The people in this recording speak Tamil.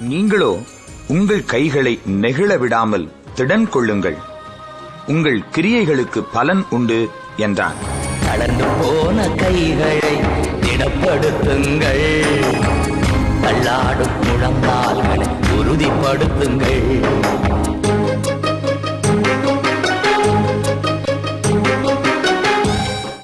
நீங்களோ உங்கள் கைகளை நெகிழ விடாமல் திடன் கொள்ளுங்கள். உங்கள் கிரியைகளுக்கு பலன் உண்டு என்றான். கலந்து போன கைகளை திடப்படுத்துங்கள். தள்ளாடும் முழங்கால்களை உறுதிப்படுத்துங்கள்.